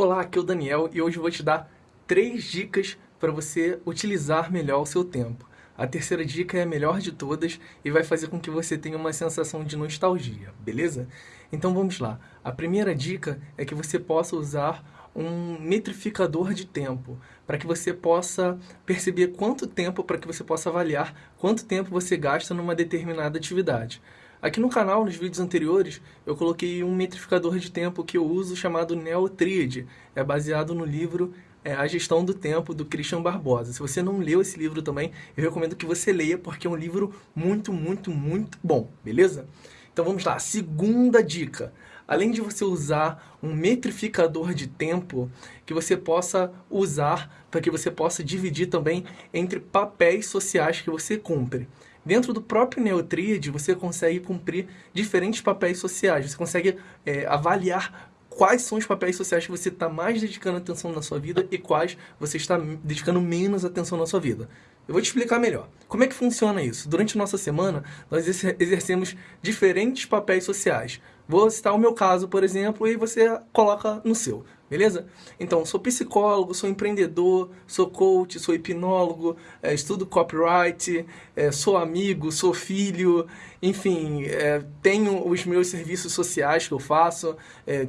Olá, aqui é o Daniel e hoje vou te dar três dicas para você utilizar melhor o seu tempo. A terceira dica é a melhor de todas e vai fazer com que você tenha uma sensação de nostalgia, beleza? Então vamos lá. A primeira dica é que você possa usar um metrificador de tempo, para que você possa perceber quanto tempo, para que você possa avaliar quanto tempo você gasta numa determinada atividade. Aqui no canal, nos vídeos anteriores, eu coloquei um metrificador de tempo que eu uso chamado Neotriad. É baseado no livro é, A Gestão do Tempo, do Christian Barbosa. Se você não leu esse livro também, eu recomendo que você leia, porque é um livro muito, muito, muito bom, beleza? Então vamos lá, segunda dica. Além de você usar um metrificador de tempo, que você possa usar para que você possa dividir também entre papéis sociais que você cumpre. Dentro do próprio Neotriad, você consegue cumprir diferentes papéis sociais. Você consegue é, avaliar quais são os papéis sociais que você está mais dedicando atenção na sua vida e quais você está dedicando menos atenção na sua vida. Eu vou te explicar melhor. Como é que funciona isso? Durante nossa semana, nós exercemos diferentes papéis sociais. Vou citar o meu caso, por exemplo, e você coloca no seu beleza? Então, sou psicólogo, sou empreendedor, sou coach, sou hipnólogo, é, estudo copyright, é, sou amigo, sou filho, enfim, é, tenho os meus serviços sociais que eu faço,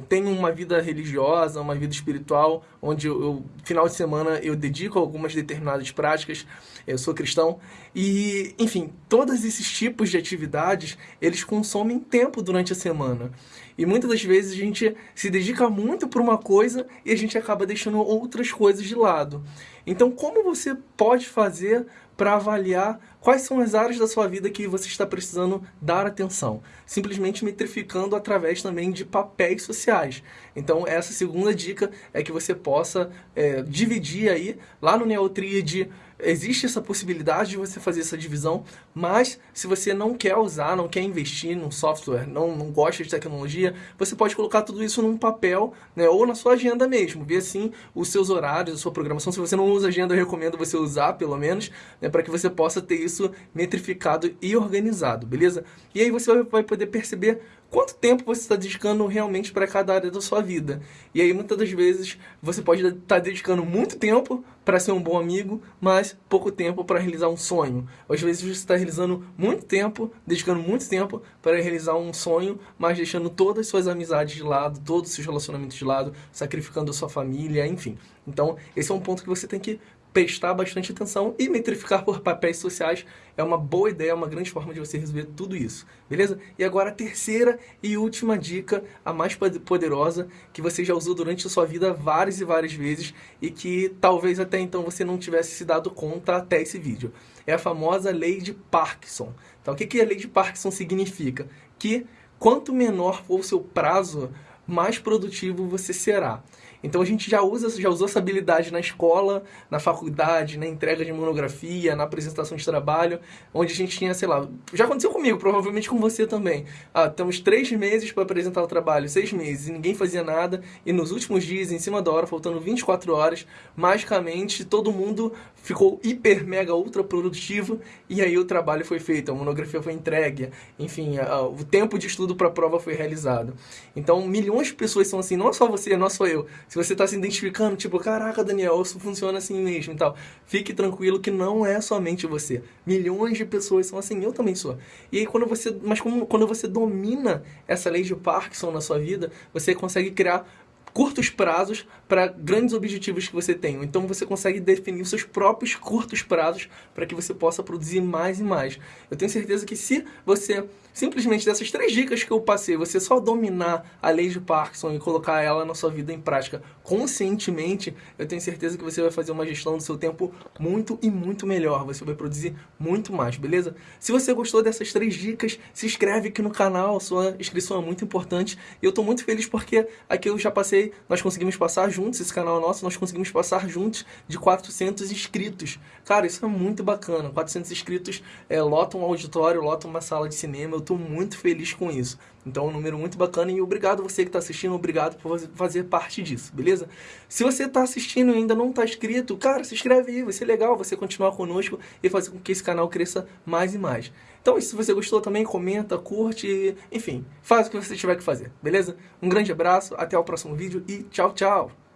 tenho uma vida religiosa, uma vida espiritual, onde eu, eu, final de semana eu dedico algumas determinadas práticas, eu sou cristão, e, enfim, todos esses tipos de atividades, eles consomem tempo durante a semana. E muitas das vezes a gente se dedica muito para uma coisa e a gente acaba deixando outras coisas de lado. Então, como você pode fazer para avaliar quais são as áreas da sua vida que você está precisando dar atenção? Simplesmente metrificando através também de papéis sociais. Então, essa segunda dica é que você possa é, dividir aí, lá no Neotriad, existe essa possibilidade de você fazer essa divisão, mas se você não quer usar, não quer investir num software, não, não gosta de tecnologia, você pode colocar tudo isso num papel, né, ou na sua agenda mesmo, ver assim os seus horários, a sua programação. Se você não usa agenda, eu recomendo você usar, pelo menos, né, para que você possa ter isso metrificado e organizado, beleza? E aí você vai poder perceber quanto tempo você está dedicando realmente para cada área da sua vida. E aí, muitas das vezes, você pode estar tá dedicando muito tempo para ser um bom amigo, mas pouco tempo para realizar um sonho. Às vezes você está realizando muito tempo, dedicando muito tempo para realizar um sonho, mas deixando todas as suas amizades de lado, todos os seus relacionamentos de lado, sacrificando a sua família, enfim. Então, esse é um ponto que você tem que prestar bastante atenção e metrificar por papéis sociais é uma boa ideia, é uma grande forma de você resolver tudo isso, beleza? E agora a terceira e última dica, a mais poderosa, que você já usou durante a sua vida várias e várias vezes e que talvez até então você não tivesse se dado conta até esse vídeo. É a famosa lei de Parkinson. Então, o que, que a lei de Parkinson significa? Que quanto menor for o seu prazo, mais produtivo você será. Então a gente já usa, já usou essa habilidade na escola, na faculdade, na entrega de monografia, na apresentação de trabalho, onde a gente tinha, sei lá, já aconteceu comigo, provavelmente com você também. Ah, temos três meses para apresentar o trabalho, seis meses, e ninguém fazia nada, e nos últimos dias, em cima da hora, faltando 24 horas, magicamente todo mundo ficou hiper, mega, ultra produtivo, e aí o trabalho foi feito, a monografia foi entregue, enfim, o tempo de estudo para a prova foi realizado. Então milhões de pessoas são assim, não só você, não só eu, se você está se identificando, tipo, caraca, Daniel, isso funciona assim mesmo e tal, fique tranquilo que não é somente você. Milhões de pessoas são assim, eu também sou. E aí, quando você, mas como, quando você domina essa lei de Parkinson na sua vida, você consegue criar curtos prazos para grandes objetivos que você tem. Então você consegue definir os seus próprios curtos prazos para que você possa produzir mais e mais. Eu tenho certeza que se você simplesmente dessas três dicas que eu passei, você só dominar a lei de Parkinson e colocar ela na sua vida em prática conscientemente, eu tenho certeza que você vai fazer uma gestão do seu tempo muito e muito melhor. Você vai produzir muito mais, beleza? Se você gostou dessas três dicas, se inscreve aqui no canal, sua inscrição é muito importante. E eu estou muito feliz porque aqui eu já passei nós conseguimos passar juntos, esse canal nosso, nós conseguimos passar juntos de 400 inscritos. Cara, isso é muito bacana. 400 inscritos é, lotam um auditório, lotam uma sala de cinema. Eu estou muito feliz com isso. Então é um número muito bacana e obrigado você que está assistindo, obrigado por fazer parte disso, beleza? Se você está assistindo e ainda não está inscrito, cara, se inscreve aí, vai ser legal você continuar conosco e fazer com que esse canal cresça mais e mais. Então, se você gostou também, comenta, curte, enfim, faz o que você tiver que fazer, beleza? Um grande abraço, até o próximo vídeo e tchau, tchau!